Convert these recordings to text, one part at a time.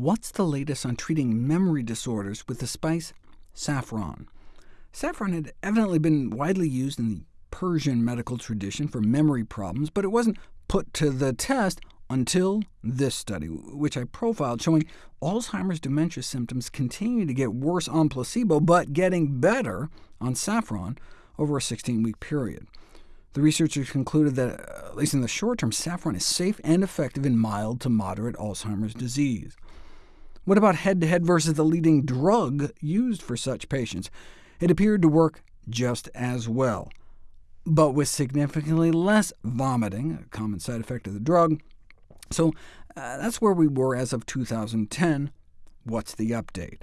What's the latest on treating memory disorders with the spice saffron? Saffron had evidently been widely used in the Persian medical tradition for memory problems, but it wasn't put to the test until this study, which I profiled, showing Alzheimer's dementia symptoms continue to get worse on placebo, but getting better on saffron over a 16-week period. The researchers concluded that, at least in the short term, saffron is safe and effective in mild to moderate Alzheimer's disease. What about head-to-head -head versus the leading drug used for such patients? It appeared to work just as well, but with significantly less vomiting, a common side effect of the drug. So uh, that's where we were as of 2010. What's the update?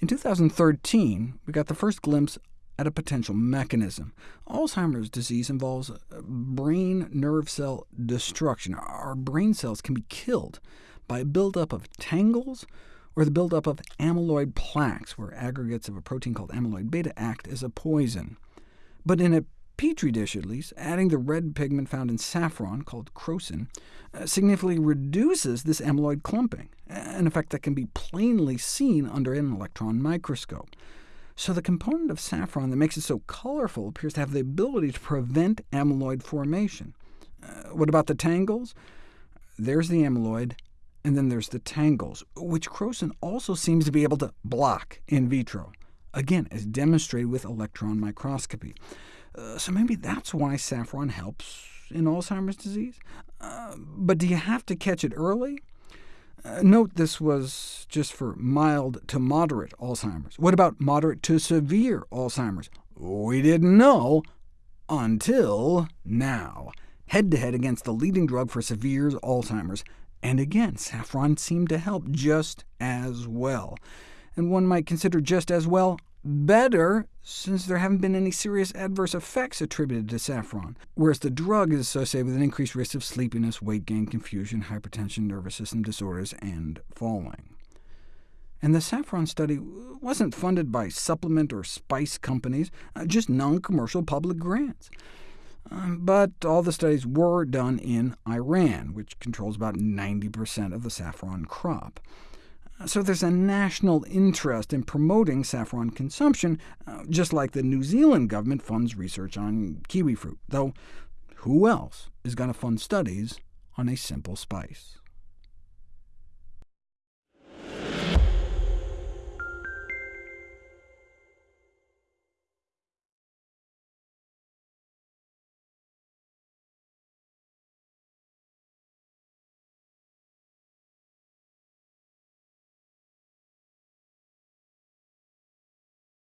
In 2013, we got the first glimpse at a potential mechanism. Alzheimer's disease involves brain nerve cell destruction. Our brain cells can be killed by a buildup of tangles or the buildup of amyloid plaques, where aggregates of a protein called amyloid beta act as a poison. But in a petri dish, at least, adding the red pigment found in saffron, called crocin, uh, significantly reduces this amyloid clumping, an effect that can be plainly seen under an electron microscope. So the component of saffron that makes it so colorful appears to have the ability to prevent amyloid formation. Uh, what about the tangles? There's the amyloid, and then there's the tangles, which crocin also seems to be able to block in vitro, again, as demonstrated with electron microscopy. Uh, so maybe that's why saffron helps in Alzheimer's disease? Uh, but do you have to catch it early? Uh, note this was just for mild to moderate Alzheimer's. What about moderate to severe Alzheimer's? We didn't know until now. Head-to-head -head against the leading drug for severe Alzheimer's, and again, saffron seemed to help just as well. And one might consider just as well better, since there haven't been any serious adverse effects attributed to saffron, whereas the drug is associated with an increased risk of sleepiness, weight gain, confusion, hypertension, nervous system disorders, and falling. And the saffron study wasn't funded by supplement or spice companies, uh, just non-commercial public grants. Um, but all the studies were done in Iran, which controls about 90% of the saffron crop. Uh, so there's a national interest in promoting saffron consumption, uh, just like the New Zealand government funds research on kiwi fruit, though who else is going to fund studies on a simple spice?